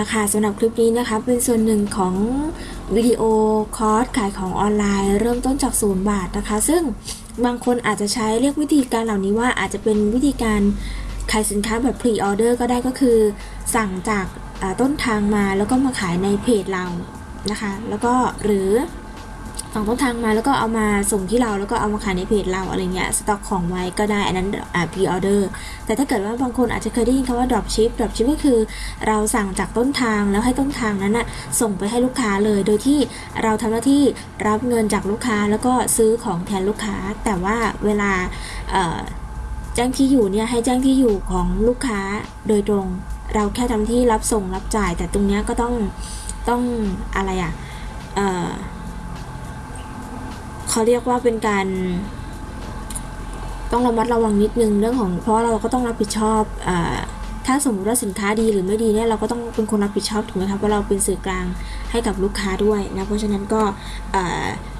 ละค่ะสำหรับคลิปนี้นะคะเป็นส่วนหนึ่งของวิดีโอคอร์สขายของออนไลน์ เริ่มต้นจากศูนย์บาทนะคะ ซึ่งบางคนอาจจะใช้เรียกวิธีการเหล่านี้ว่าอาจจะเป็นวิธีการขายสินค้าแบบ pre-order ก็ได้ก็คือ สั่งจากต้นทางมาแล้วก็มาขายในเพจเรานะคะ แล้วก็หรือ สั่งต้นทางมาแล้วก็เอามาส่งที่เราแล้วก็เอามาขายในเพจเราอะไรเงี้ยสต็อกของไว้ก็ได้อันนั้นอ่า pre-orderแต่ถ้าเกิดว่าบางคนอาจจะเคยได้ยินคำว่า drop ship drop ship ก็คือ เราสั่งจากต้นทางแล้วให้ต้นทางนั้นนะส่งไปให้ลูกค้าเลย โดยที่เราทำหน้าที่รับเงินจากลูกค้าแล้วก็ซื้อของแทนลูกค้า แต่ว่าเวลาแจ้งที่อยู่เนี่ยให้แจ้งที่อยู่ของลูกค้าโดยตรง เราแค่ทำที่รับส่งรับจ่าย แต่ตรงเนี้ยก็ต้องต้องอะไรอะ่ะ เขาเรียกว่าเป็นการ ต้องระมัดระวังนิดนึงเรื่องของเพราะเราก็ต้องรับผิดชอบอถ้าสมมติว่าสินค้าดีหรือไม่ดีเนี่ยเราก็ต้องเป็นคนรับผิดชอบถูกไหมครับเพราะเราเป็นสื่อกลางให้กับลูกค้าด้วยนะเพราะฉะนั้นก็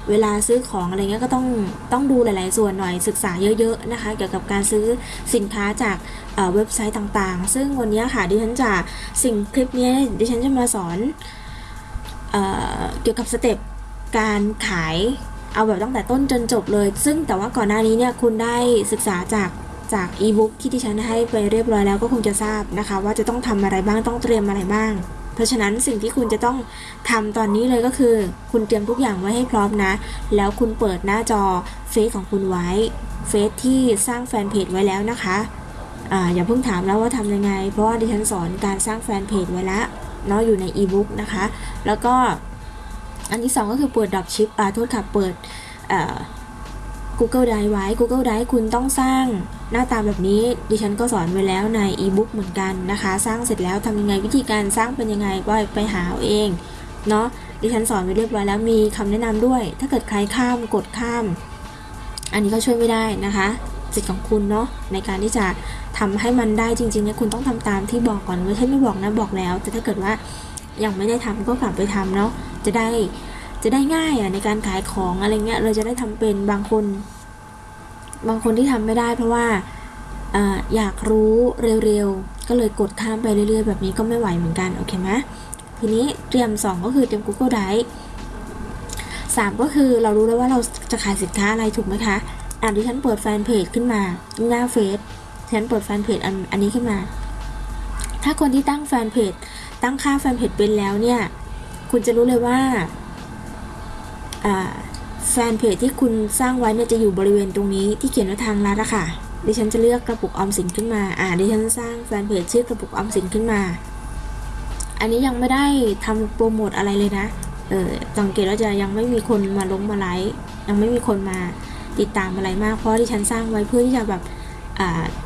เวลาซื้อของอะไรเงี้ยก็ต้องต้องดูหลาย ๆ ส่วนหน่อยศึกษาเยอะ ๆ นะคะ เกี่ยวกับการซื้อสินค้าจากเอ่อเว็บไซต์ต่างๆ ซึ่งวันนี้ค่ะดิฉันจะสิ่งคลิปนี้ดิฉันจะมาสอนเอเกี่ยวกับสเต็ปการขาย เอาแบบตั้งแต่ต้นจนจบเลย ซึ่งแต่ว่าก่อนหน้านี้เนี่ยคุณได้ศึกษาจากจากอีบุ๊กที่ดิฉันให้ไปเรียบร้อยแล้วก็คงจะทราบนะคะ ว่าจะต้องทำอะไรบ้างต้องเตรียมอะไรบ้าง เพราะฉะนั้นสิ่งที่คุณจะต้องทำตอนนี้เลยก็คือ คุณเตรียมทุกอย่างไว้ให้พร้อมนะ แล้วคุณเปิดหน้าจอเฟซของคุณไว้เฟซที่สร้างแฟนเพจไว้แล้วนะคะอ่าอย่าเพิ่งถามแล้วว่าทำยังไง เพราะว่าดิฉันสอนการสร้างแฟนเพจไว้ล้วเนาะอยู่ในอีบุ๊กนะคะ แล้วก็ อันที่สองก็คือเปิด dropship อ่าโทษค่ะ เปิดเอ่อ Google Drive ไว้ Google Drive คุณต้องสร้างหน้าตาแบบนี้ ดิฉันก็สอนไว้แล้วในอีบุ๊กเหมือนกันนะคะ สร้างเสร็จแล้วทำยังไงวิธีการสร้างเป็นยังไงก็ไปหาเอาเองเนาะดิฉันสอนไว้เรียบร้อยแล้วมีคำแนะนำด้วย ถ้าเกิดใครข้ามกดข้าม อันนี้ก็ช่วยไม่ได้นะคะสิทธิ์ของคุณเนาะในการที่จะทำให้มันได้จริงๆเนี่ยคุณต้องทำตามที่บอกก่อนไม่ใช่ไม่บอกนะบอกแล้ว แต่ถ้าเกิดว่ายังไม่ได้ทำก็กลับไปทำเนาะ จะได้จะได้ง่ายอะในการขายของอะไรเงี้ย เราจะได้ทำเป็นบางคน บางคนที่ทำไม่ได้ เพราะว่าออยากรู้เร็วๆ ก็เลยกดข้ามไปเรื่อยๆ แบบนี้ก็ไม่ไหวเหมือนกัน โอเคไหมทีนี้เตรียม 2 ก็คือเตรียม Google Drive 3 ก็คือเรารู้แล้วว่าเราจะขายสินค้าอะไรถูกไหมคะอ่านที่ฉันเปิดแฟนเพจขึ้นมาหน้าเฟซฉันเปิดแฟนเพจอันอันนี้ขึ้นมา ถ้าคนที่ตั้งแฟนเพจตั้งค่าแฟนเพจเป็นแล้วเนี่ย คุณจะรู้เลยว่าแฟนเพจที่คุณสร้างไว้เนี่ยจะอยู่บริเวณตรงนี้ที่เขียนว่าทางลัดอะค่ะดิฉันจะเลือกกระปุกออมสินขึ้นมา อ่า ดิฉันสร้างแฟนเพจชื่อกระปุกออมสินขึ้นมา อันนี้ยังไม่ได้ทำโปรโมทอะไรเลยนะ เออสังเกตว่าจะยังไม่มีคนมาลงมาไลค์ ยังไม่มีคนมาติดตามอะไรมาก เพราะดิฉันสร้างไว้เพื่อที่จะแบบ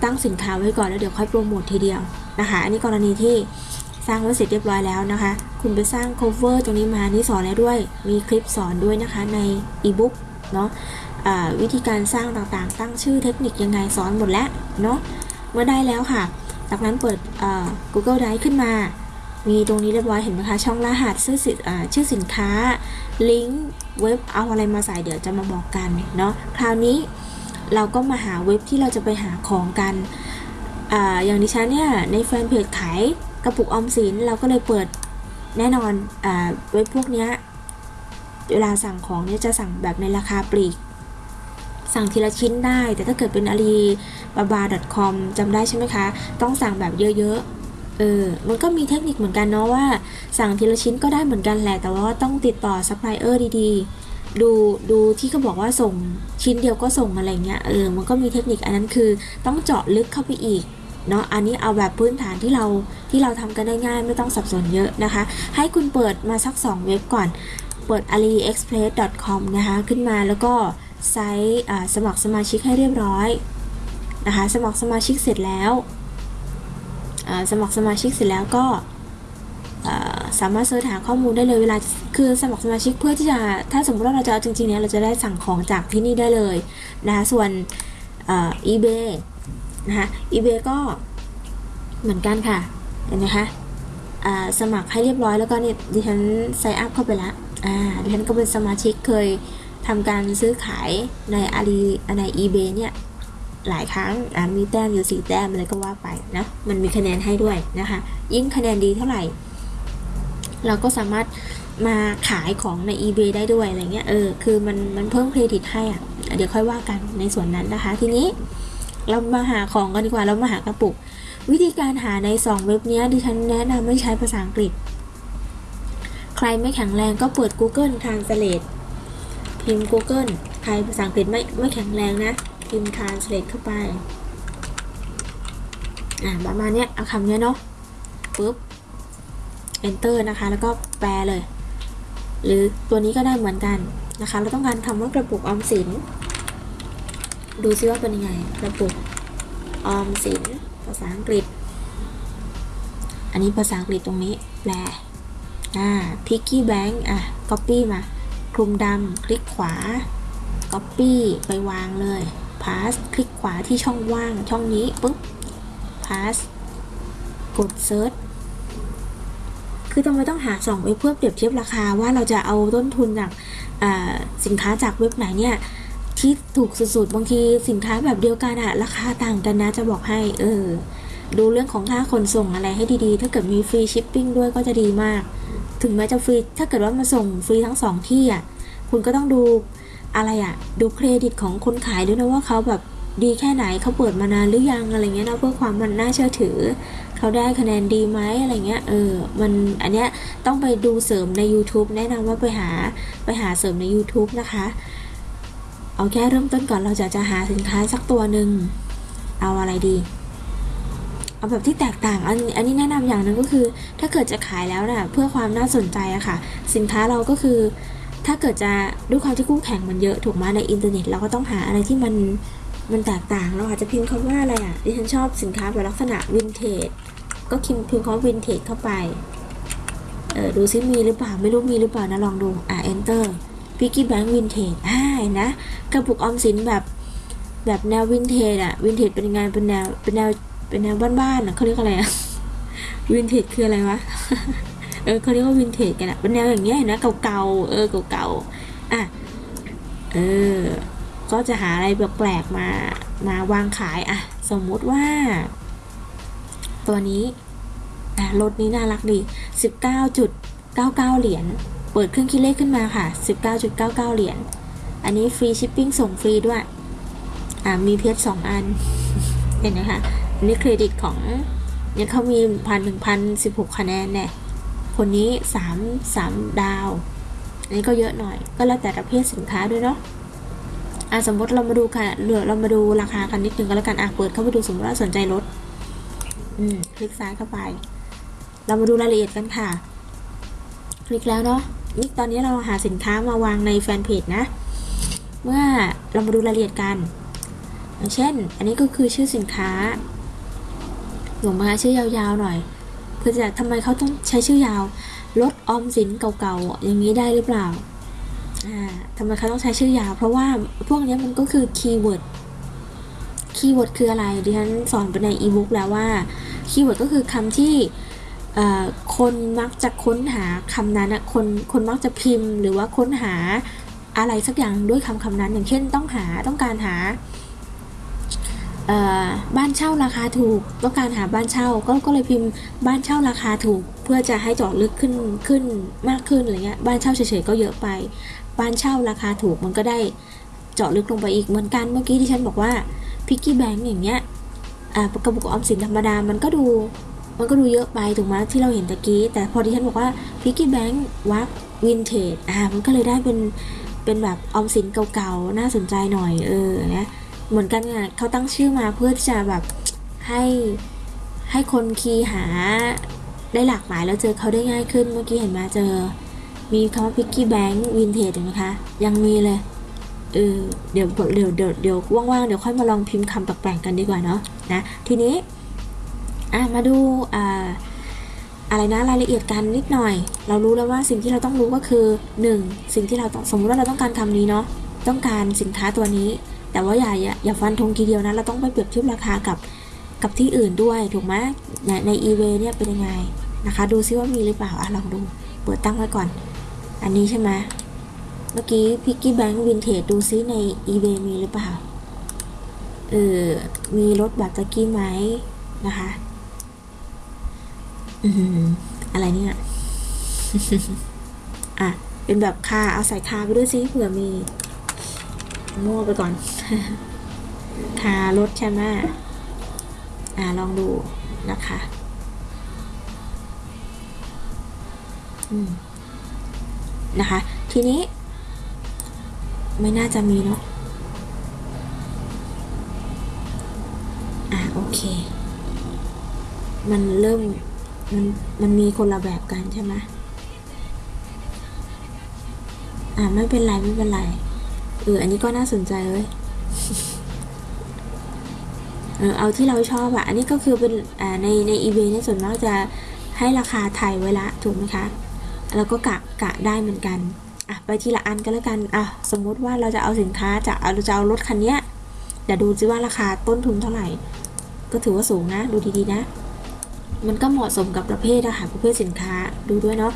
ตั้งสินค้าไว้ก่อนแล้วเดี๋ยวค่อยโปรโมททีเดียวนะคะ อันนี้กรณีที่สร้างไว้เสร็จเรียบร้อยแล้วนะคะ คุณไปสร้าง cover ตรงนี้มานี่สอนแล้วด้วย มีคลิปสอนด้วยนะคะใน e-book เนาะะวิธีการสร้างต่างๆ ตั้งชื่อเทคนิคยังไงสอนหมดแล้วเนาะเมื่อได้แล้วค่ะ จากนั้นเปิด Google Drive ขึ้นมา มีตรงนี้เรียบร้อยเห็นไหมคะ ช่องรหัสชื่อสิชื่อสินค้า ลิงก์เว็บเอาอะไรมาใส่เดี๋ยวจะมาบอกกันเนาะคราวนี้เราก็มาหาเว็บที่เราจะไปหาของกันออย่างดิฉันเนี่ยในแฟนเพจขายกระปุกออมสินเราก็เลยเปิด แน่นอนอเว็บพวกนี้เวลาสั่งของเนี่ยจะสั่งแบบในราคาปลีก สั่งทีละชิ้นได้ แต่ถ้าเกิดเป็น alibaba.com จำได้ใช่ไหมคะ ต้องสั่งแบบเยอะๆเออมันก็มีเทคนิคเหมือนกันเนาะว่า สั่งทีละชิ้นก็ได้เหมือนกันแหละ แต่ว่าต้องติดต่อซัพพลายเออร์ดีๆ ดูดูที่เขาบอกว่าส่งชิ้นเดียวก็ส่งอะไรเงี้ยเออมันก็มีเทคนิคอันนั้นคือต้องเจาะลึกเข้าไปอีก เนาะ อันนี้เอาแบบพื้นฐานที่เราที่เราทำกันได้ง่ายไม่ต้องสับสนเยอะนะคะ ให้คุณเปิดมาสัก 2 เว็บก่อน เปิด aliexpress.com นะคะ ขึ้นมาแล้วก็ไซต์สมัครสมาชิกให้เรียบร้อยนะคะ สมัครสมาชิกเสร็จแล้วสมัครสมาชิกเสร็จแล้วก็สามารถเสิร์ชหาข้อมูลได้เลยเวลาคือสมัครสมาชิกเพื่อที่จะถ้าสมมติว่าเราจะเอาจริงๆเนี่ยเราจะได้สั่งของจากที่นี่ได้เลยนะคะส่วน eBay นะคะ eBay ก็เหมือนกันค่ะ เห็นไหมคะสมัครให้เรียบร้อยแล้วก็เนี่ยดิฉันไซอัพเข้าไปแล้วอ่าดิฉันก็เป็นสมาชิกเคยทำการซื้อขายในอาลีใน eBay เนี่ยหลายครั้งมีแต้มอยู่สี่แต้มอะไรก็ว่าไปนะ มันมีคะแนนให้ด้วยนะคะ ยิ่งคะแนนดีเท่าไหร่ เราก็สามารถมาขายของใน eBay ได้ด้วยอะไรเงี้ย เออ คือมันมันเพิ่มเครดิตให้อะ เดี๋ยวค่อยว่ากันในส่วนนั้นนะคะ ทีนี้ เรามาหาของกันดีกว่า เรามาหากระปุก วิธีการหาใน 2 เว็บนี้ดิฉันแนะนำไม่ใช้ภาษาอังกฤษ ใครไม่แข็งแรงก็เปิด Google Translate พิมพ์ Google ใครภาษาอังกฤษไม่ไม่แข็งแรงนะ พิมพ์ Translate เข้าไป อ่าประมาณนี้เอาคำนี้เนาะปุ๊บ enter นะคะ แล้วก็แปลเลย หรือตัวนี้ก็ได้เหมือนกันนะคะ เราต้องการคำว่ากระปุกออมสิน ดูซิว่าเป็นยังไงกระปุกออมสินภาษาอังกฤษ อันนี้ภาษาอังกฤษตรงนี้ แปล อ่า piggy bank อะ copy มา คลุมดำคลิกขวา copy ไปวางเลย pass คลิกขวาที่ช่องว่างช่องนี้ปุ๊บ pass กด search คือทำไมต้องหาสองเว็บเพื่อเปรียบเทียบราคาว่าเราจะเอาต้นทุนจากสินค้าจากเว็บไหนเนี่ย ที่ถูกสุดๆ บางทีสินค้าแบบเดียวกันอะราคาต่างกันนะจะบอกให้ เออ ดูเรื่องของค่าขนส่งอะไรให้ดีๆ ถ้าเกิดมีฟรีชิปปิ้งด้วยก็จะดีมาก ถึงแม้จะฟรี ถ้าเกิดว่ามาส่งฟรีทั้งสองที่อะคุณก็ต้องดูอะไรอะดูเครดิตของคนขายด้วยนะว่าเขาแบบดีแค่ไหนเขาเปิดมานานหรือยังอะไรเงี้ยนะเพื่อความมันน่าเชื่อถือ เขาได้คะแนนดีไหมอะไรเงี้ยเออมันอันเนี้ยต้องไปดูเสริมใน YouTube แนะนำว่าไปหาไปหาเสริมใน YouTube นะคะ เอาแค่เริ่มต้นก่อนเราจะจะหาสินค้าสักตัวหนึ่งเอาอะไรดี เอาแบบที่แตกต่างอันอันนี้แนะนำอย่างหนึ่งก็คือ ถ้าเกิดจะขายแล้วน่ะเพื่อความน่าสนใจอะค่ะ สินค้าเราก็คือ ถ้าเกิดจะด้วยความที่คู่แข่งมันเยอะถูกไหมในอินเทอร์เน็ตเราก็ต้องหาอะไรที่มันมันแตกต่างเราอาจจะพิมพ์คำว่าอะไรอะดิฉันชอบสินค้าแบบลักษณะวินเทจก็พิมพ์พิมพ์คำว่าวินเทจเข้าไปเออดูซิมีหรือเปล่าไม่รู้มีหรือเปล่านะลองดูอ่า enter piggy bank vintage อ่านะ กระปุกออมสินแบบแบบแนววินเทจอะวินเทจเป็นงไงเป็นแนวเป็นแนวเป็นแนวบ้านๆอะเขาเรียกอะไรอะวินเทจคืออะไรวะ เออเขาเรียกว่าวินเทจกันอะเป็นแนวอย่างเงี้ยนะเก่าๆ เออเก่าๆ อะ เออ ก็จะหาอะไรแปลกๆมามาวางขายอะสมมุติว่า ตัวนี้อะรถนี้น่ารักดี 19.99 เหรียญ เปิดเครื่องคิดเลขขึ้นมาค่ะ 19.99 เหรียญ อันนี้ฟรีชิปปิ้งส่งฟรีด้วย อ่า มีเพชรสองอัน เห็นไหมคะอันนี้เครดิตของเนี่ยเขามีพันหนึ่งพันสิบหกคะแนนเนี่ย คนนี้สามสามดาว อันนี้ก็เยอะหน่อย ก็แล้วแต่ประเภทสินค้าด้วยเนาะอะสมมติเรามาดูค่ะเหลือเรามาดูราคากันนิดนึงก็แล้วกัน อะเปิดเข้าไปดูสมมติว่าสนใจรถ อืม คลิกซ้ายเข้าไป เรามาดูรายละเอียดกันค่ะ คลิกแล้วเนาะ นี่ตอนนี้เราหาสินค้ามาวางในแฟนเพจนะ เมื่อเรามาดูรายละเอียดกัน อย่างเช่น อันนี้ก็คือชื่อสินค้าหนูมาชื่อยาวๆหน่อย เพื่อจะทำไมเขาต้องใช้ชื่อยาวลดออมสินเก่าๆอย่างนี้ได้หรือเปล่าอ่าทำไมเขาต้องใช้ชื่อยาว เพราะว่าพวกนี้มันก็คือ keyword keyword คืออะไร ดิฉันสอนไปในอีบุ๊กแล้วว่า keyword ก็คือคำที่ คนมักจะค้นหาคำนั้นนะคนคนมักจะพิมพ์หรือว่าค้นหาอะไรสักอย่างด้วยคำคำนั้น อย่างเช่นต้องหาต้องการหาบ้านเช่าราคาถูกต้องการหาบ้านเช่าก็ก็เลยพิมพ์บ้านเช่าราคาถูก เพื่อจะให้เจาะลึกขึ้นขึ้นมากขึ้นอะไรเงี้ยบ้านเช่าเฉยๆก็เยอะไป บ้านเช่าราคาถูกมันก็ได้เจาะลึกลงไปอีกเหมือนกันเมื่อกี้ที่ฉันบอกว่าpiggy bank อย่างเงี้ยกระปุกออมสินธรรมดามันก็ดู มันก็ดูเยอะไปถูกไหมที่เราเห็นตะกี้ แต่พอที่ฉันบอกว่า piggy bank วักวินเทจอ่ามันก็เลยได้เป็นเป็นแบบออมสินเก่าๆ น่าสนใจหน่อยเออนะเหมือนกันอะเขาตั้งชื่อมาเพื่อที่จะแบบให้ให้คนคีย์หาได้หลากหลายแล้วเจอเขาได้ง่ายขึ้นเมื่อกี้เห็นมาเจอ มีคำว่า piggy bank vintage เห็นไหมคะยังมีเลยเออเดี๋ยวเดี๋ยวเดี๋ยวเดี๋ยวว่างๆเดี๋ยวค่อยมาลองพิมพ์คำแปลกๆกันดีกว่าเนาะนะทีนี้ อะมาดูอ่าอะไรนะรายละเอียดกันนิดหน่อย เรารู้แล้วว่าสิ่งที่เราต้องรู้ก็คือ 1. สิ่งที่เราต้องสมมติว่าเราต้องการคำนี้เนาะต้องการสินค้าตัวนี้ แต่ว่าอย่าอย่าฟันธงทีเดียวนะเราต้องไปเปรียบเทียบราคากับกับที่อื่นด้วยถูกไหมในใน eBay เนี่ยเป็นยังไงนะคะ ดูซิว่ามีหรือเปล่าอะลองดูเปิดตั้งไว้ก่อน อันนี้ใช่ไหมเมื่อกี้พิกกี้แบงค์วินเทจดูซิใน eBay มีหรือเปล่าเออมีรถแบบตะกี้ไหมนะคะ อะไรเนี่ย อะ เป็นแบบคาเอาใส่คาไปด้วยซิเผื่อมีมั่วไปก่อน คารถใช่ไหมอ่าลองดูนะคะอืมนะคะ ทีนี้ ไม่น่าจะมีเนาะอะโอเค มันเริ่ม มันมันมีคนละแบบกันใช่ไหมอะไม่เป็นไรไม่เป็นไร เออ อันนี้ก็น่าสนใจเลยเออเอาที่เราชอบอะอันนี้ก็คือเป็นอ่าในในอีเวนเนี่ยส่วนมากจะให้ราคาไทยไว้ละถูกไหมคะแล้วก็กะกะได้เหมือนกันอะไปทีละอันก็แล้วกันอะสมมติว่าเราจะเอาสินค้าจะเอาเราจะเอารถคันเนี้ยเดี๋ยวดูซิว่าราคาต้นทุนเท่าไหร่ ก็ถือว่าสูงนะ ดูดีๆนะ มันก็เหมาะสมกับประเภทอะค่ะประเภทสินค้าดูด้วยเนาะ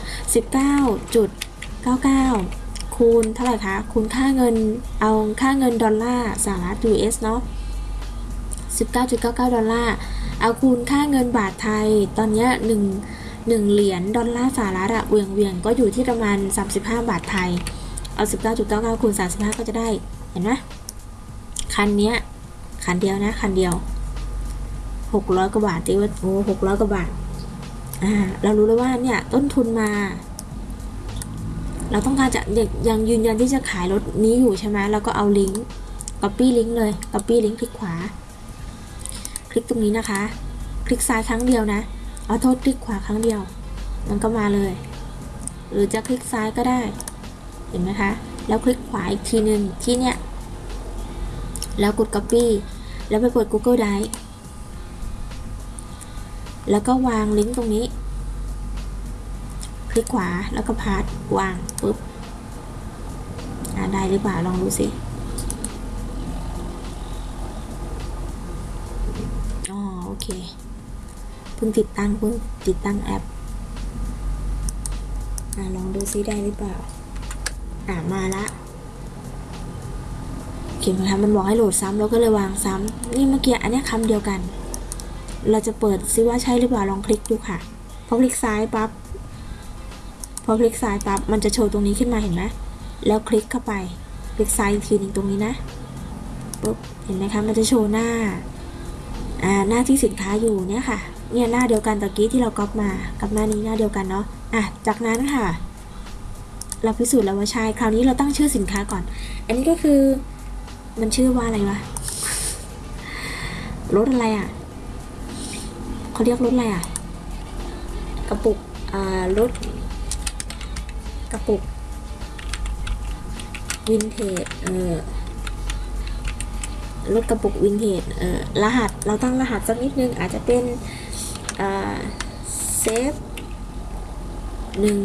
19.99 คูณเท่าไหร่คะ คูณค่าเงินเอาค่าเงินดอลลาร์สหรัฐ US เนาะ19.99 ดอลลาร์ เอาคูณค่าเงินบาทไทย ตอนเนี้ยหนึ่งหนึ่งเหรียญดอลลาร์สหรัฐอะเวียงเวียงก็อยู่ที่ประมาณ 35 บาทไทย เอา 19.99 คูณ 35 ก็จะได้ เห็นไหมคันเนี้ยคันเดียวนะ คันเดียว 600กว่าบาทตีว่าโอ้600กว่าบาทอ่าเรารู้แล้วว่าเนี่ยต้นทุนมา เราต้องการจะยังยังยืนยันที่จะขายรถนี้อยู่ใช่ไหมเราก็เอาลิงก์ copy ลิงก์เลย copy ลิงก์คลิกขวา คลิกตรงนี้นะคะ คลิกซ้ายครั้งเดียวนะเอาโทษคลิกขวาครั้งเดียว มันก็มาเลย หรือจะคลิกซ้ายก็ได้ เห็นไหมคะ แล้วคลิกขวาอีกทีหนึ่งที่เนี่ย แล้วกด copy แล้วไปเปิด Google Drive แล้วก็วางลิงก์ตรงนี้ คลิกขวาแล้วก็พาสวางปุ๊บได้หรือเปล่าลองดูสิอ๋อโอเคเพิ่งติดตั้งเพิ่งติดตั้งแอปอ่าลองดูซิได้หรือเปล่าอ่ามาละเขียนมาทำมันบอกให้โหลดซ้ำเราก็เลยวางซ้ำนี่เมื่อกี้อันเนี้ยคำเดียวกัน เราจะเปิดซิว่าใช่หรือเปล่าลองคลิกดูค่ะ พอคลิกซ้ายปั๊บ พอคลิกซ้ายปั๊บ มันจะโชว์ตรงนี้ขึ้นมาเห็นไหมแล้วคลิกเข้าไป คลิกซ้ายอีกทีหนึ่งตรงนี้นะปุ๊บ เห็นไหมคะ มันจะโชว์หน้า อ่า หน้าที่สินค้าอยู่เนี่ยค่ะ เนี่ยหน้าเดียวกันตะกี้ที่เราก๊อปมา กับหน้านี้หน้าเดียวกันเนาะ อะ จากนั้นค่ะ เราพิสูจน์แล้วว่าใช่ คราวนี้เราตั้งชื่อสินค้าก่อน อันนี้ก็คือ มันชื่อว่าอะไรวะ รถอะไรอะ เขาเรียกรถอะไรอะ กระปุก อ่ารถกระปุก วินเทจ เออรถกระปุกวินเทจ เออรหัส เราตั้งรหัสสักนิดนึง อาจจะเป็น อ่า เซฟหนึ่ง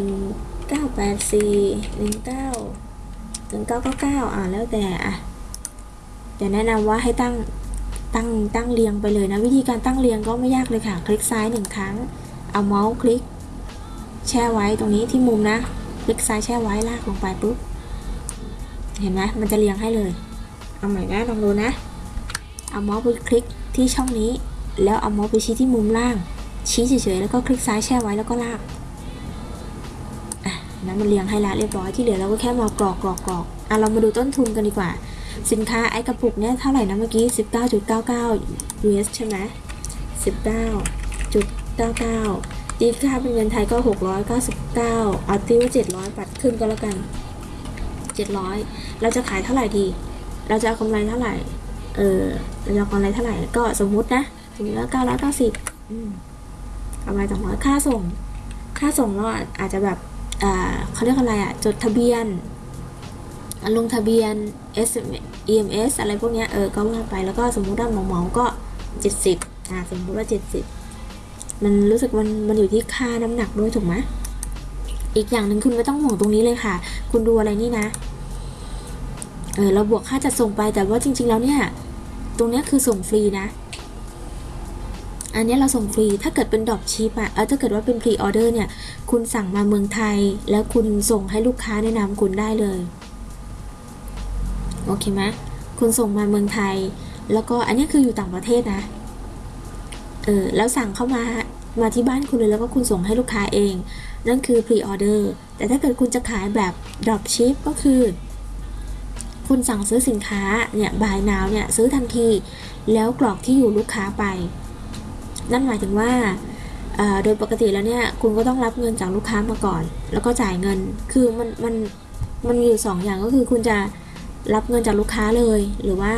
เก้าแปดสี่หนึ่งเก้าหนึ่งเก้าเก้าเก้าอ่าแล้วแต่อะจะแนะนำว่าให้ตั้ง ตั้งตั้งเรียงไปเลยนะ วิธีการตั้งเรียงก็ไม่ยากเลยค่ะ คลิกซ้ายหนึ่งครั้ง เอาเมาส์คลิก แช่ไว้ตรงนี้ที่มุมนะ คลิกซ้ายแช่ไว้ลากลงไปปุ๊บ เห็นไหมมันจะเรียงให้เลย เอาใหม่นะลองดูนะ เอาเมาส์ไปคลิกที่ช่องนี้ แล้วเอาเมาส์ไปชี้ที่มุมล่าง ชี้เฉยๆแล้วก็คลิกซ้ายแช่ไว้แล้วก็ลากอะนั้นมันเรียงให้ละเรียบร้อยที่เหลือเราก็แค่มากรอกกรอกกรอกอะเรามาดูต้นทุนกันดีกว่า สินค้าไอ้กระปุกเนี่ยเท่าไหร่นะเมื่อกี้ 19.99 US ใช่ไหม19.99ตีค่าเป็นเงินไทยก็ 699 เอาตีว่า 700 ปัดขึ้นก็แล้วกัน 700 เราจะขายเท่าไหร่ดี เราจะเอากำไรเท่าไหร่ เออเราจะเอากำไรเท่าไหร่ ก็สมมุตินะ สมมติว่า990อืมกำไร200 ค่าส่ง ค่าส่งเราอาจจะแบบเขาเรียกอะไรอะจดทะเบียน ลงทะเบียน S EMS อะไรพวกนี้เออก็ว่าไปแล้วก็สมมุติว่าหมาๆก็ 70อ่าสมมุติว่า 70 มันรู้สึกมันมันอยู่ที่ค่าน้ำหนักด้วยถูกไหมอีกอย่างหนึ่งคุณไม่ต้องห่วงตรงนี้เลยค่ะ คุณดูอะไรนี่นะเออเราบวกค่าจัดส่งไปแต่ว่าจริง ๆ แล้วเนี่ย ตรงนี้คือส่งฟรีนะ อันนี้เราส่งฟรีถ้าเกิดเป็นดอปชิปอะเออถ้าเกิดว่าเป็นพรีออเดอร์เนี่ย คุณสั่งมาเมืองไทย แล้วคุณส่งให้ลูกค้าในนามคุณได้เลย โอเคไหมคุณส่งมาเมืองไทย แล้วก็อันนี้คืออยู่ต่างประเทศนะ เออ แล้วสั่งเข้ามามาที่บ้านคุณเลยแล้วก็คุณส่งให้ลูกค้าเอง นั่นคือ pre order แต่ถ้าเกิดคุณจะขายแบบ drop ship ก็คือ คุณสั่งซื้อสินค้าเนี่ย buy now เนี่ยซื้อทันที แล้วกรอกที่อยู่ลูกค้าไป นั่นหมายถึงว่าโดยปกติแล้วเนี่ยคุณก็ต้องรับเงินจากลูกค้ามาก่อน แล้วก็จ่ายเงินคือมันมันมันมีอยู่สองอย่างก็คือคุณจะ รับเงินจากลูกค้าเลย หรือว่า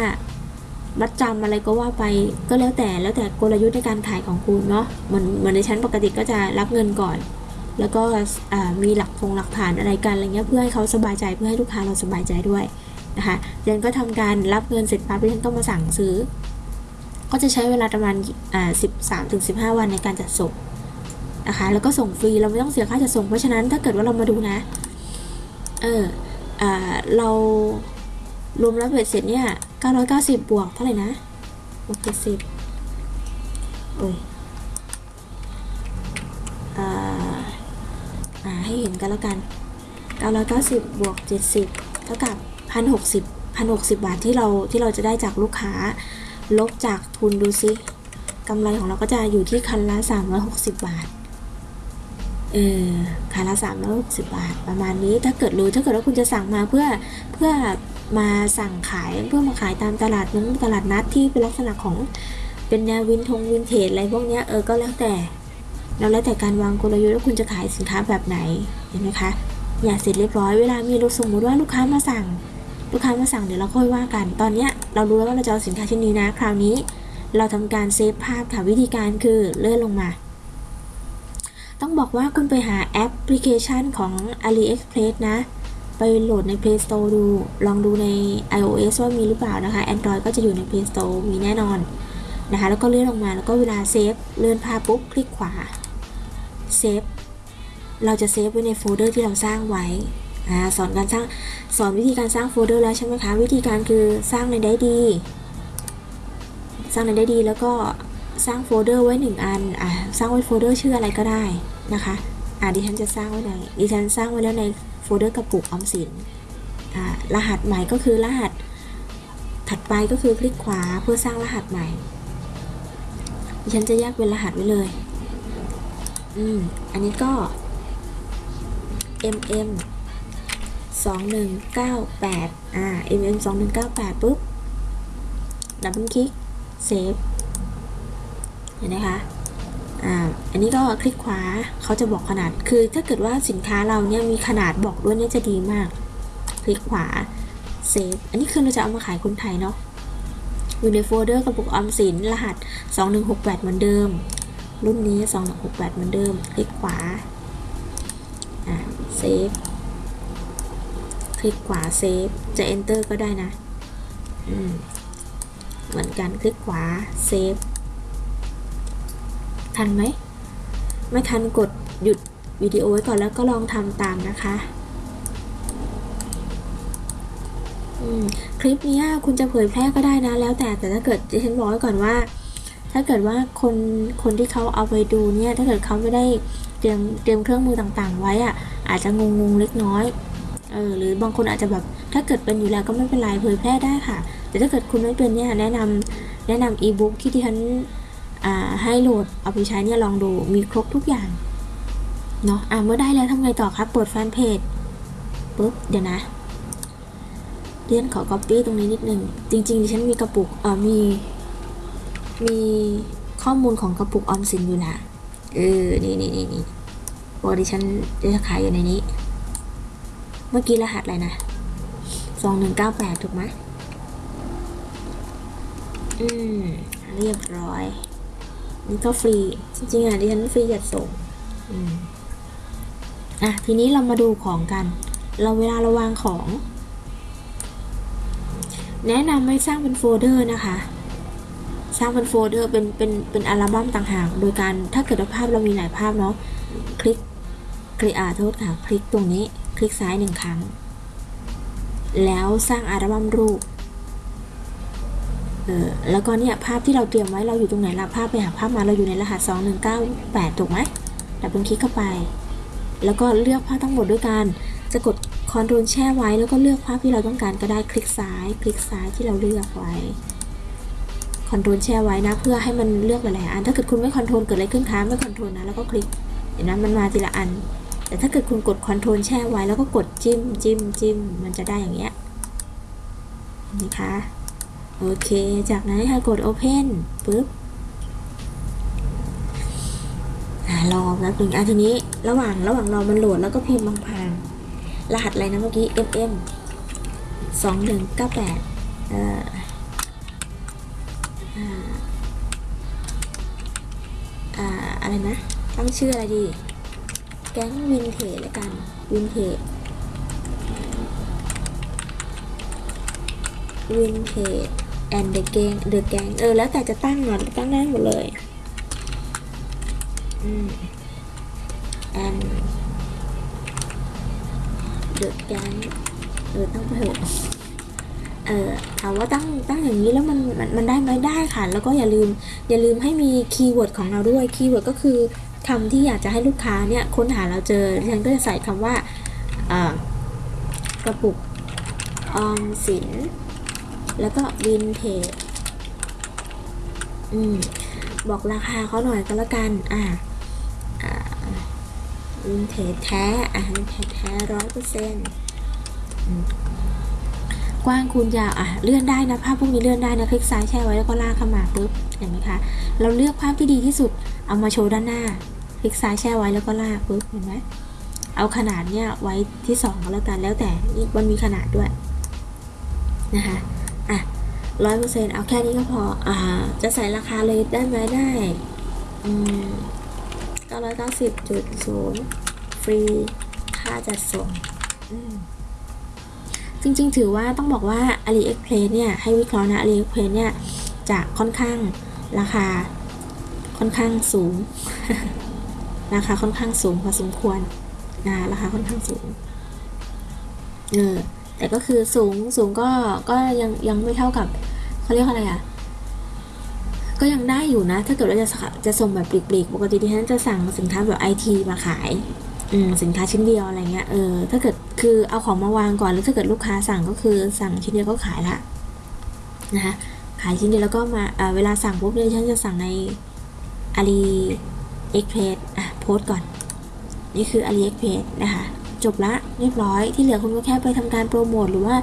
มัดจำอะไรก็ว่าไปก็แล้วแต่แล้วแต่กลยุทธ์ในการขายของคุณเนาะเหมือนเหมือนในชั้นปกติก็จะรับเงินก่อน แล้วก็มีหลักคงหลักฐานอะไรกันอะไรเงี้ยเพื่อให้เขาสบายใจเพื่อให้ลูกค้าเราสบายใจด้วยนะคะเรนก็ทำการรับเงินเสร็จปั๊บเรนก็มาสั่งซื้อ ก็จะใช้เวลาประมาณอ่าสิบสามถึงสิบห้าวันในการจัดส่งนะคะแล้วก็ส่งฟรีเราไม่ต้องเสียค่าจัดส่งเพราะฉะนั้นถ้าเกิดว่าเรามาดูนะเอออ่าเรา รวมแล้วเบ็ดเสร็จเนี่ย990 บวกเท่าไหร่นะบวก70โอ้ยอ่าอ่าให้เห็นกันแล้วกัน 990 บวก 70 เท่ากับ 1,060 1,060 บาทที่เราที่เราจะได้จากลูกค้า ลบจากทุนดูซิกำไรของเราก็จะอยู่ที่คันละ 360 บาทเออคันละ360 บาท ประมาณนี้ถ้าเกิดรู้ถ้าเกิดว่าคุณจะสั่งมาเพื่อเพื่อ มาสั่งขายเพื่อมาขายตามตลาดนั้นตลาดนัดที่เป็นลักษณะของเป็นแนววินทงวินเทจอะไรพวกนี้เออก็แล้วแต่แล้วแล้วแต่การวางกลยุทธ์ว่าคุณจะขายสินค้าแบบไหนเห็นไหมคะอ่าเสร็จเรียบร้อยเวลามีลูกสมมติว่าลูกค้ามาสั่ง ลูกค้ามาสั่งเดี๋ยวเราค่อยว่ากัน ตอนเนี้ยเรารู้แล้วว่าเราจะเอาสินค้าชิ้นนี้นะ คราวนี้เราทำการเซฟภาพค่ะวิธีการคือเลื่อนลงมา ต้องบอกว่าคุณไปหาแอปพลิเคชันของ AliExpress นะ ไปโหลดใน Play Store ดู ลองดูใน iOS ว่ามีหรือเปล่านะคะ Android ก็จะอยู่ใน Play Store มีแน่นอนนะคะ แล้วก็เลื่อนลงมาแล้วก็เวลาเซฟเลื่อนภาพปุ๊บคลิกขวาเซฟเราจะเซฟไว้ในโฟลเดอร์ที่เราสร้างไว้อ่าสอนการสร้างสอนวิธีการสร้างโฟลเดอร์แล้วใช่ไหมคะ วิธีการคือสร้างในไดรฟ์ D สร้างในไดรฟ์ D แล้วก็สร้างโฟลเดอร์ไว้หนึ่งอันอ่าสร้างไว้โฟลเดอร์ชื่ออะไรก็ได้นะคะอ่าดิฉันจะสร้างไว้ในดิฉันสร้างไว้แล้วในโฟลเดอร์กระปุกออมสิน รหัสใหม่ก็คือรหัสถัดไปก็คือคลิกขวาเพื่อสร้างรหัสใหม่ ฉันจะแยกเป็นรหัสไว้เลย อืม อันนี้ก็ mm 2198อ่า mm 2198ปุ๊บ ดับเบิลคลิก เซฟ เห็นไหมคะ อันนี้ก็คลิกขวาเขาจะบอกขนาด คือถ้าเกิดว่าสินค้าเราเนี่ยมีขนาดบอกด้วยเนี่ยจะดีมาก คลิกขวาเซฟ อันนี้คือเราจะเอามาขายคนไทยเนาะ อยู่ในโฟลเดอร์กระปุกออมสินรหัส 2168 เหมือนเดิม รุ่นนี้ 2168 เหมือนเดิม คลิกขวาเซฟ คลิกขวาเซฟ จะ enter ก็ได้นะ เหมือนกัน คลิกขวาเซฟ ทันไหม ไม่ทันกดหยุดวิดีโอไว้ก่อนแล้วก็ลองทำตามนะคะคลิปนี้คุณจะเผยแพร่ก็ได้นะ แล้วแต่แต่ถ้าเกิดดิฉันบอกไว้ก่อนว่า ถ้าเกิดว่าคนคนที่เขาเอาไปดูเนี่ย ถ้าเกิดเขาไม่ได้เตรียมเตรียมเครื่องมือต่างๆ ไว้อะอาจจะงงๆเล็กน้อยเออหรือบางคนอาจจะแบบถ้าเกิดเป็นอยู่แล้วก็ไม่เป็นไรเผยแพร่ได้ค่ะ แต่ถ้าเกิดคุณไม่เป็นเนี่ยแนะนำแนะนำอีบุ๊กที่ที่ฉัน ให้โหลดเอาไปใช้เนี่ยลองดูมีครบทุกอย่างเนาะอะเมื่อได้แล้วทำไงต่อครับเปิดแฟนเพจปุ๊บเดี๋ยวนะเรียนขอ copy ตรงนี้นิดนึง จริงๆดิฉันมีกระปุกเอ่อมี มีข้อมูลของกระปุกออมสินอยู่นะเออ นี่นี่นี่นี่โปรดิฉันจะขายอยู่ในนี้ เมื่อกี้รหัสอะไรนะสองหนึ่งเก้าแปดถูกไหมอืม เรียบร้อย นี่ก็ฟรี จริงๆอะดิฉันฟรีจัดส่งอะทีนี้เรามาดูของกัน เราเวลาเราวางของ แนะนำให้สร้างเป็นโฟลเดอร์นะคะ สร้างเป็นโฟลเดอร์เป็นเป็นเป็นอัลบั้มต่างหาก โดยการถ้าเกิดว่าภาพเรามีหลายภาพเนาะคลิกคลิกอ่าโทษค่ะ คลิกตรงนี้ คลิกซ้ายหนึ่งครั้ง แล้วสร้างอัลบั้มรูป แล้วก็เนี่ยภาพที่เราเตรียมไว้เราอยู่ตรงไหนละภาพไปหาภาพมาเราอยู่ในรหัส 2198 ถูกไหมดับเบิลคลิกเข้าไป แล้วก็เลือกภาพทั้งหมดด้วยกันจะกด control แช่ไว้แล้วก็เลือกภาพที่เราต้องการก็ได้คลิกซ้าย คลิกซ้ายที่เราเลือกไว้ control แช่ไว้นะ เพื่อให้มันเลือกหลายๆอันถ้าเกิดคุณไม่ control เกิดอะไรขึ้นคะไม่ control นะแล้วก็คลิกเห็นไหมมันมาทีละอัน แต่ถ้าเกิดคุณกดคอนโทรลแช่ไว้แล้วก็กดจิ้มจิ้มจิ้มมันจะได้อย่างเงี้ยนะคะ โอเค จากนั้นค่ะกด Open ปุ๊บรอแป๊บหนึ่งอะทีนี้ระหว่างระหว่างรอมันโหลดแล้วก็พิมพ์บางพางรหัสอะไรนะเมื่อกี้ mm สองหนึ่งเก้าแปดเอ่ออ่าอ่าอะไรนะ ตั้งชื่ออะไรดี แก๊งวินเทจแล้วกัน วินเทจวินเทจ and the gang the gang เออ แล้วแต่จะตั้งหน่อตั้งได้หมดเลยอืม and the gang เออตั้งไปเถอะเออถามว่าตั้งตั้งอย่างนี้แล้วมันมันมันได้ไหมได้ค่ะ แล้วก็อย่าลืมอย่าลืมให้มี keyword ของเราด้วย keyword ก็คือคำที่อยากจะให้ลูกค้าเนี่ยค้นหาเราเจอฉันก็จะใส่คำว่ากระปุกออมสิน แล้วก็วินเทจอืมบอกราคาเขาหน่อยก็แล้วกัน อ่าวินเทจแท้ อ่าวินเทจแท้ร้อยเปอร์เซ็นต์กว้างคูณยาวอะเลื่อนได้นะภาพพวกนี้เลื่อนได้นะคลิกซ้ายแช่ไว้แล้วก็ลากเข้ามาปุ๊บเห็นไหมคะเราเลือกภาพที่ดีที่สุดเอามาโชว์ด้านหน้า คลิกซ้ายแช่ไว้แล้วก็ลากปุ๊บเห็นไหมเอาขนาดเนี้ยไว้ที่สองก็แล้วกันแล้วแต่นี่มันมีขนาดด้วยนะคะ อะร้อยเปอร์เซ็นต์เอาแค่นี้ก็พอ อ่า จะใส่ราคาเลยได้ไหมได้อืมเก้าร้อยเก้าสิบจุดศูนย์ฟรีค่าจัดส่งอืมจริงๆ ถือว่าต้องบอกว่า AliExpress เนี่ย ให้วิเคราะห์นะ AliExpress เนี่ย จะค่อนข้างราคาค่อนข้างสูง ราคาค่อนข้างสูงพอสมควรนะราคาค่อนข้างสูง เออ แต่ก็คือสูงสูงก็ก็ยังยังไม่เท่ากับเขาเรียกอะไรอะก็ยังได้อยู่นะ ถ้าเกิดว่าจะจะส่งแบบปลีกๆปกติที่ฉันจะสั่งสินค้าแบบไอทีมาขายอืมสินค้าชิ้นเดียวอะไรเงี้ยเออถ้าเกิดคือเอาของมาวางก่อนแล้วถ้าเกิดลูกค้าสั่งก็คือสั่งชิ้นเดียวก็ขายละนะคะขายชิ้นเดียวแล้วก็มาเเวลาสั่งปุ๊บเนี่ยฉันจะสั่งใน Ali Express อะโพสก่อน นี่คือ Ali Express นะคะ จบละเรียบร้อยที่เหลือคุณก็แค่ไปทำการโปรโมทหรือว่า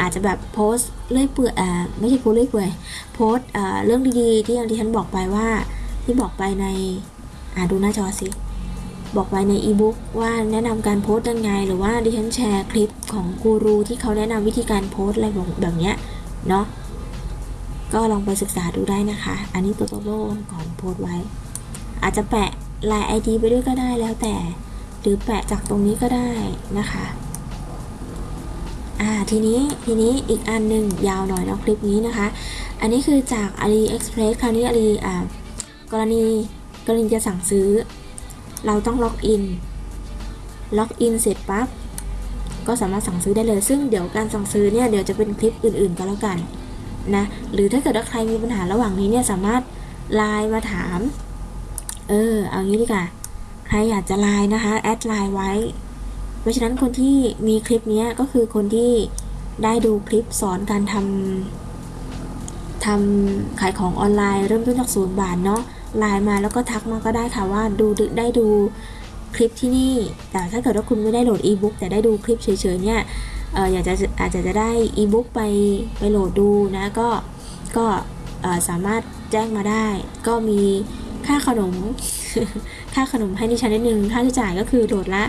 อาจจะแบบโพสเลื่อยเปื่อยอ่าไม่ใช่โพสเลื่อยเปื่อยโพสอ่าเรื่องดีๆ ที่อย่างที่ฉันบอกไปว่าที่บอกไปในอ่าดูหน้าจอสิบอกไว้ในอีบุ๊กว่าแนะนำการโพสต์ยังไง หรือว่าดิฉันแชร์คลิปของกูรูที่เขาแนะนำวิธีการโพสต์อะไรแบบเนี้ยเนาะก็ลองไปศึกษาดูได้นะคะ อันนี้ตัวโตโล่ก่อนโพสต์ไว้ อาจจะแปะลายไอดีไปด้วยก็ได้แล้วแต่ หรือแปะจากตรงนี้ก็ได้นะคะอ่าทีนี้ทีนี้อีกอันหนึ่งยาวหน่อยเนาะคลิปนี้นะคะ อันนี้คือจาก AliExpress คราวนี้ Ali อ่ากรณีกรณีจะสั่งซื้อ เราต้องล็อกอินล็อกอินเสร็จปั๊บก็สามารถสั่งซื้อได้เลย ซึ่งเดี๋ยวการสั่งซื้อเนี่ยเดี๋ยวจะเป็นคลิปอื่นๆก็แล้วกันนะหรือถ้าเกิดว่าใครมีปัญหาระหว่างนี้เนี่ยสามารถไลน์มาถาม เออ เอางี้ดีกว่า เราอยากจะไลน์นะคะ add ไลน์ไว้ เพราะฉะนั้นคนที่มีคลิปนี้ก็คือคนที่ได้ดูคลิปสอนการทำทำขายของออนไลน์เริ่มต้นจากศูนย์บาทเนาะไลน์มาแล้วก็ทักมาก็ได้ค่ะว่าดูได้ดูคลิปที่นี่ แต่ถ้าเกิดว่าคุณไม่ได้โหลดอีบุ๊กแต่ได้ดูคลิปเฉยๆเนี่ยอออยากจะอาจจะจะได้อีบุ๊กไปไปโหลดดูนะก็ก็สามารถแจ้งมาได้ ก็มีค่าขนม ค่าขนมให้ดิฉันนิดนึงค่าใช้จ่ายก็คือโดดละ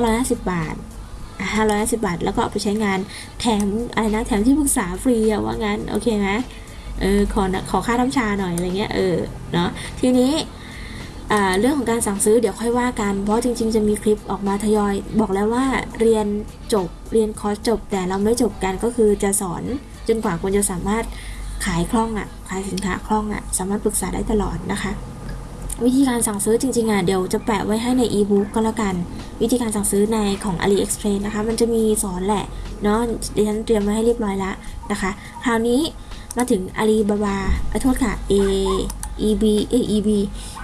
550 บาท 550 บาท แล้วก็เอาไปใช้งานแถมอะไรนะแถมที่ปรึกษาฟรีอะว่างั้น โอเคไหมเออขอขอค่าน้ำชาหน่อยอะไรเงี้ยเออเนาะทีนี้เรื่องของการสั่งซื้อเดี๋ยวค่อยว่ากัน เพราะจริงๆ จะมีคลิปออกมาทยอย บอกแล้วว่าเรียนจบเรียนคอร์สจบ แต่เราไม่จบกันก็คือจะสอนจนกว่าคุณจะสามารถขายคล่องอะ่ะขายสินค้าคล่องอะ่ะสามารถปรึกษาได้ตลอดนะคะ วิธีการสั่งซื้อจริงๆอะเดี๋ยวจะแปะไว้ให้ในอีบุ๊กก็แล้วกัน วิธีการสั่งซื้อในของ AliExpress นะคะ มันจะมีสอนแหละเนาะดิฉันเตรียมไว้ให้เรียบร้อยแล้วนะคะ คราวนี้มาถึง Alibaba ขอโทษค่ะ A EB เอ EB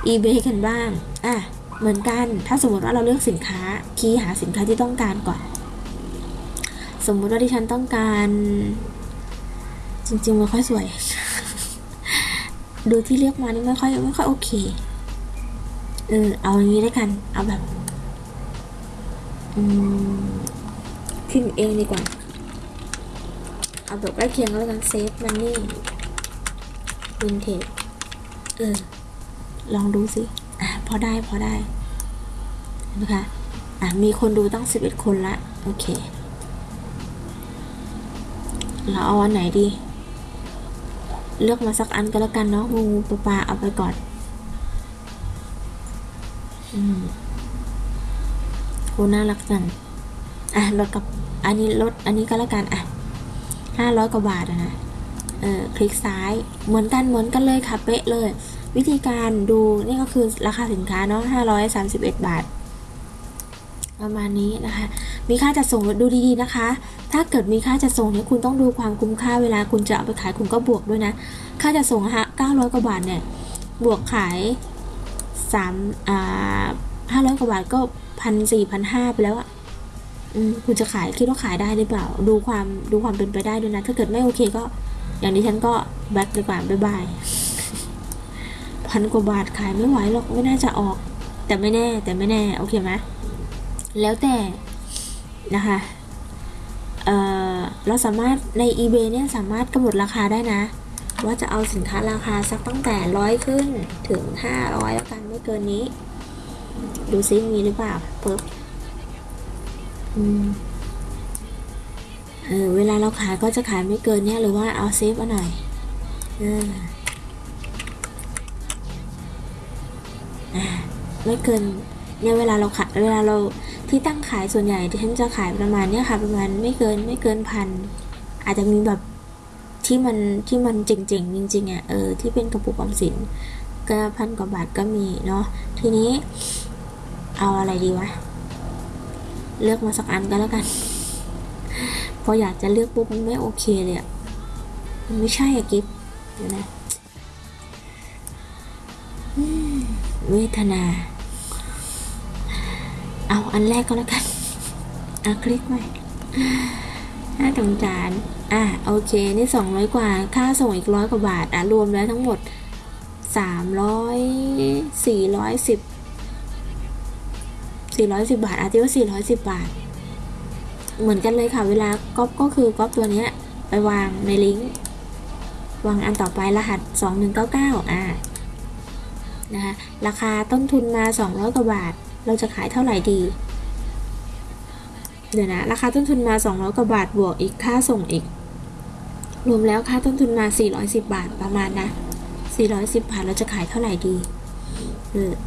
eBay กันบ้างอะเหมือนกันถ้าสมมติว่าเราเลือกสินค้าคีย์หาสินค้าที่ต้องการก่อน สมมุติว่าที่ฉันต้องการ จริงๆมันค่อยสวย ดูที่เลือกมานี่ไม่ค่อยไม่ค่อยโอเค เออเอาอย่างนี้ได้วกัน เอาแบบอืมพิมพ์เองดีกว่า เอาแบบใกล้เคียงก็แล้วกันเซฟมันนี่วินเทจเออ ลองดูสิ อะ พอได้พอได้นะคะอะ มีคนดูตั้ง 11 คนละ โอเค เราเอาอันไหนดี เลือกมาสักอันก็แล้วกันเนาะงูปลาปลาเอาไปก่อน โหน่ารักจัง อะแล้วกับ อันนี้ลด อันนี้ก็แล้วกัน อะห้าร้อยกว่าบาทนะ เออคลิกซ้าย เหมือนกัน เหมือนกันเลยค่ะ เป๊ะเลย วิธีการดูนี่ก็คือราคาสินค้าเนาะห้าร้อยสามสิบเอ็ดบาทประมาณนี้นะคะ มีค่าจัดส่งดูดีๆนะคะ ถ้าเกิดมีค่าจัดส่งเนี่ยคุณต้องดูความคุ้มค่าเวลาคุณจะเอาไปขายคุณก็บวกด้วยนะ ค่าจัดส่งฮะ900 กว่าบาทเนี่ย บวกขาย 3อ่า500กว่าบาทก็พันสี่พันห้าไปแล้วอะคุณจะขายคิดว่าขายได้หรือเปล่า ดูความดูความเป็นไปได้ด้วยนะ ถ้าเกิดไม่โอเคก็ อย่างนี้ฉันก็แบ็คดีกว่าบ๊ายบายพันกว่าบาทขายไม่ไหวหรอกไม่น่าจะออก แต่ไม่แน่ แต่ไม่แน่ โอเคไหมแล้วแต่นะคะเเราสามารถใน eBay เนี่ยสามารถกำหนดราคาได้นะ ว่าจะเอาสินค้าราคาสักตั้งแต่ร้อยขึ้นถึงห้าร้อยแล้วกันไม่เกินนี้ ดูซิมีหรือเปล่าปึ๊บอืมเออเวลาเราขายก็จะขายไม่เกินเนี่ยหรือว่าเอาเซฟเอาหน่อยเอออ่าไม่เกินเนี่ยเวลาเราขายเวลาเราที่ตั้งขายส่วนใหญ่ที่ฉันจะขายประมาณเนี้ยค่ะ ประมาณไม่เกินไม่เกินพันอาจจะมีแบบ ที่มันที่มันเจ๋งๆจริงๆอะเออที่เป็นกระปุกออมสินก็พันกว่าบาทก็มีเนาะทีนี้ เอาอะไรดีวะ เลือกมาสักอันก็แล้วกัน พออยากจะเลือกปุ๊บมันไม่โอเคเลยอะมันไม่ใช่อะกิฟเดี๋ยวนะเวทนา เอาอันแรกก็แล้วกันอะคลิกไปหน้าตรงจาน อะโอเคนี่สองร้อยกว่า ค่าส่งอีกร้อยกว่าบาท อะ รวมแล้วทั้งหมดสามร้อยสี่ร้อยสิบสี่ร้อยสิบบาทอาจจะว่าสี่ร้อยสิบบาท เหมือนกันเลยค่ะ เวลาก๊อปก็คือก๊อปตัวเนี้ยไปวางในลิงก์ วางอันต่อไปรหัสสองหนึ่งเก้าเก้าอะนะคะราคาต้นทุนมาสองร้อยกว่าบาท เราจะขายเท่าไหร่ดีเดี๋ยวนะ ราคาต้นทุนมา 200 กว่าบาท บวกอีกค่าส่งอีก รวมแล้วค่าต้นทุนมา 410 บาทประมาณนะ 410 บาทเราจะขายเท่าไหร่ดี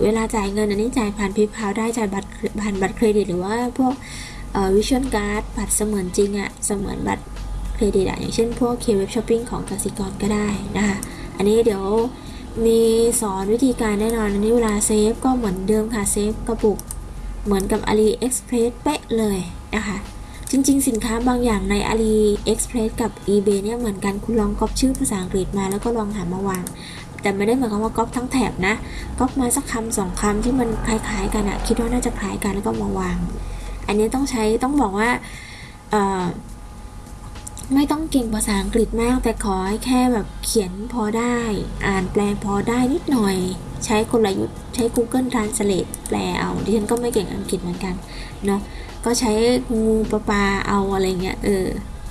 เวลาจ่ายเงินอันนี้จ่ายผ่าน PayPal ได้จ่ายบัตรผ่านบัตรเครดิตหรือว่าพวก virtual card บัตรเสมือนจริงอะเสมือนบัตรเครดิตอะอย่างเช่นพวก K-Web Shopping ของกสิกรก็ได้นะคะ อันนี้เดี๋ยวมีสอนวิธีการแน่นอนอันนี้เวลา save ก็เหมือนเดิมค่ะ save กระปุกเหมือนกับ AliExpress เป๊ะเลยนะคะ จริงๆ สินค้าบางอย่างใน AliExpress กับ eBay เนี่ยเหมือนกันคุณลองก๊อปชื่อภาษาอังกฤษมาแล้วก็ลองหามาวาง แต่ไม่ได้หมายความว่าก๊อปทั้งแถบนะก๊อปมาสักคำสองคำที่มันคล้ายๆ กันอะคิดว่าน่าจะคล้ายกันแล้วก็มาวาง อันนี้ต้องใช้ต้องบอกว่าไม่ต้องเก่งภาษาอังกฤษมาก แต่ขอให้แค่แบบเขียนพอได้ อ่านแปลพอได้นิดหน่อย ใช้กลยุทธ์ใช้ Google Translate แปลเอาดิฉันก็ไม่เก่งอังกฤษเหมือนกันเนาะ ก็ใช้งูปลาปลาเอาอะไรเงี้ยเออ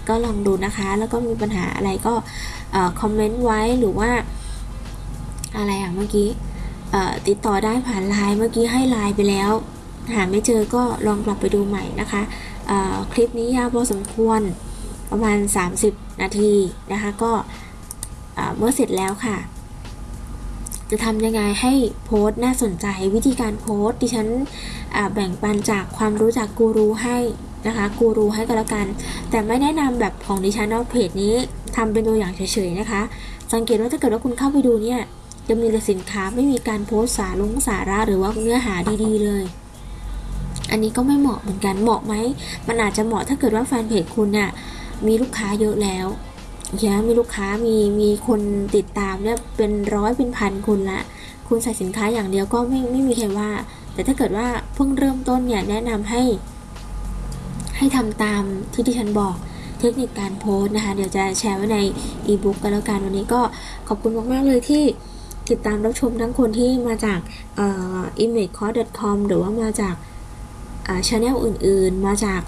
ก็ลองดูนะคะ แล้วก็มีปัญหาอะไรก็คอมเมนต์ไว้หรือว่าอะไรอะเมื่อกี้ติดต่อได้ผ่านไลน์เมื่อกี้ให้ไลน์ไปแล้ว หาไม่เจอก็ลองกลับไปดูใหม่นะคะคลิปนี้ยาวพอสมควรประมาณ 30 นาทีนะคะ ก็เมื่อเสร็จแล้วค่ะ จะทำยังไงให้โพสต์น่าสนใจ วิธีการโพสต์ดิฉันแบ่งปันจากความรู้จากกูรูให้นะคะกูรูให้ก็แล้วกัน แต่ไม่แนะนำแบบของดิฉันเอาเพจนี้ทำเป็นตัวอย่างเฉยๆนะคะ สังเกตว่าถ้าเกิดว่าคุณเข้าไปดูเนี่ยจะมีแต่สินค้าไม่มีการโพสสาลงสาระหรือว่าเนื้อหาดีๆเลย อันนี้ก็ไม่เหมาะเหมือนกันเหมาะไหมมันอาจจะเหมาะถ้าเกิดว่าแฟนเพจคุณเนี่ยมีลูกค้าเยอะแล้ว เยอะมีลูกค้ามีมีคนติดตามเนี่ยเป็นร้อยเป็นพันคนละ คุณใส่สินค้าอย่างเดียวก็ไม่ไม่มีใครว่า แต่ถ้าเกิดว่าเพิ่งเริ่มต้นเนี่ยแนะนำให้ ให้ทำตามที่ที่ฉันบอกเทคนิคการโพสต์นะคะ เดี๋ยวจะแชร์ไว้ในอีบุ๊กกันแล้วกันวันนี้ก็ขอบคุณมาก ๆ เลยที่ติดตามรับชมทั้งคนที่มาจากเอ่อ imagecourse.com หรือว่ามาจากอ่าช anel อื่น ๆ มาจาก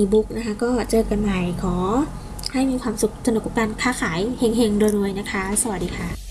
e-book นะคะ ก็เจอกันใหม่ขอ ให้มีความสุขสนุกกับการค้าขายเฮงๆรวยๆนะคะ สวัสดีค่ะ